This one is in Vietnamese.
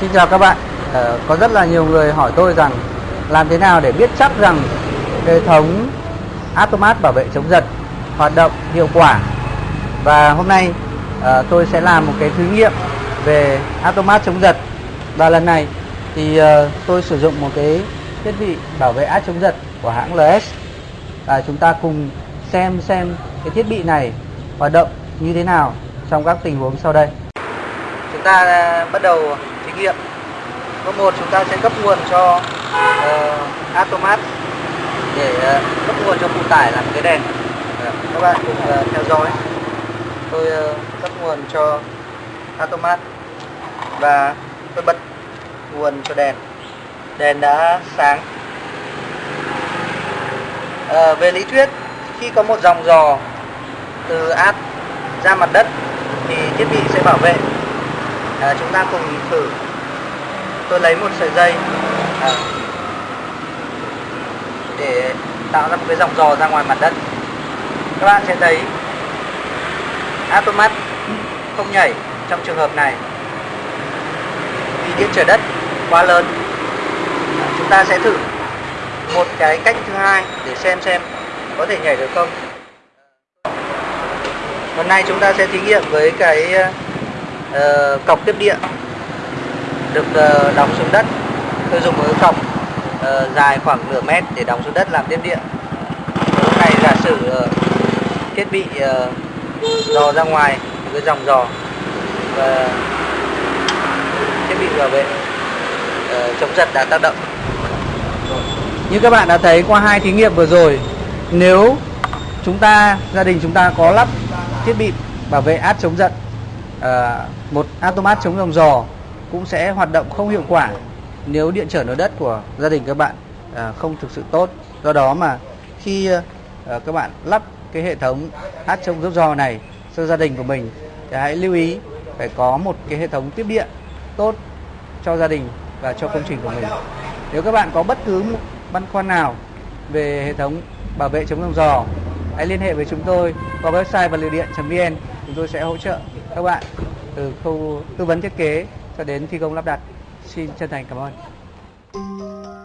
Xin chào các bạn. Ờ, có rất là nhiều người hỏi tôi rằng làm thế nào để biết chắc rằng hệ thống automat bảo vệ chống giật hoạt động hiệu quả. Và hôm nay ờ, tôi sẽ làm một cái thí nghiệm về automat chống giật. Và lần này thì ờ, tôi sử dụng một cái thiết bị bảo vệ át chống giật của hãng LS. Và chúng ta cùng xem xem cái thiết bị này hoạt động như thế nào trong các tình huống sau đây. Chúng ta ờ, bắt đầu nghiệm. Bước một chúng ta sẽ cấp nguồn cho ờ, uh, automat để uh, cấp nguồn cho phụ tải làm cái đèn. uh, các bạn cùng uh, theo dõi. Tôi uh, cấp nguồn cho automat và tôi bật nguồn cho đèn. Đèn đã sáng. À, về lý thuyết khi có một dòng dò từ át ra mặt đất thì thiết bị sẽ bảo vệ à, chúng ta cùng thử tôi lấy một sợi dây. À, để tạo ra một cái dòng dò ra ngoài mặt đất. Các bạn sẽ thấy automat không nhảy trong trường hợp này. Vì điện trở đất quá lớn. À, chúng ta sẽ thử một cái cách thứ hai để xem xem có thể nhảy được không. Hôm nay chúng ta sẽ thí nghiệm với cái uh, cọc tiếp điện được ờ, đóng xuống đất. Tôi dùng một cái cọc ờ, dài khoảng nửa mét để đóng xuống đất làm tiếp điện. Lúc này giả sử ờ, thiết bị dò ra ngoài một cái dòng dò và thiết bị bảo vệ chống giật đã tác động. Như các bạn đã thấy qua hai thí nghiệm vừa rồi nếu chúng ta gia đình chúng ta có lắp thiết bị bảo vệ át chống giật à, một automat chống dòng dò cũng sẽ hoạt động không hiệu quả nếu điện trở nối đất của gia đình các bạn à, không thực sự tốt. Do đó mà khi à, à các bạn lắp cái hệ thống hát chống dốc giò này cho gia đình của mình thì hãy lưu ý phải có một cái hệ thống tiếp điện tốt cho gia đình và cho công trình của mình. Nếu các bạn có bất cứ một băn khoăn nào về hệ thống bảo vệ chống dòng giò hãy liên hệ với chúng tôi qua website vật liệu điện.vn chúng tôi sẽ hỗ trợ các bạn từ khâu tư vấn thiết kế cho đến thi công lắp đặt. Xin chân thành cảm ơn.